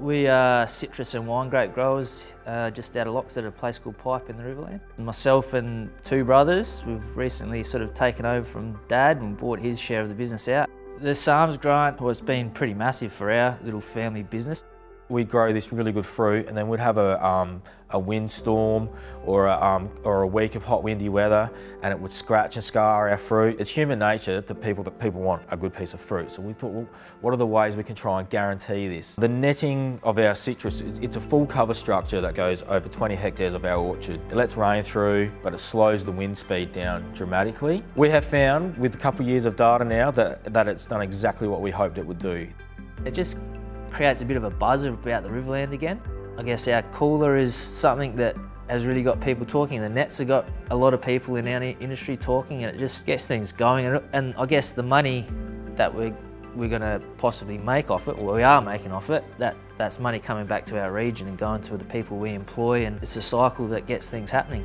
We are citrus and wine grape growers uh, just out of Locks at a place called Pyap in the Riverland. Myself and two brothers, we've recently sort of taken over from Dad and bought his share of the business out. The SARMS grant has been pretty massive for our little family business. We grow this really good fruit and then we'd have a, um, a windstorm or a, um, or a week of hot windy weather and it would scratch and scar our fruit. It's human nature to people that people want a good piece of fruit. So we thought, well, what are the ways we can try and guarantee this? The netting of our citrus, it's a full cover structure that goes over 20 hectares of our orchard. It lets rain through, but it slows the wind speed down dramatically. We have found with a couple of years of data now that, that it's done exactly what we hoped it would do. It just creates a bit of a buzz about the Riverland again. I guess our cooler is something that has really got people talking. The nets have got a lot of people in our industry talking and it just gets things going. And I guess the money that we're, we're going to possibly make off it, or we are making off it, that, that's money coming back to our region and going to the people we employ and it's a cycle that gets things happening.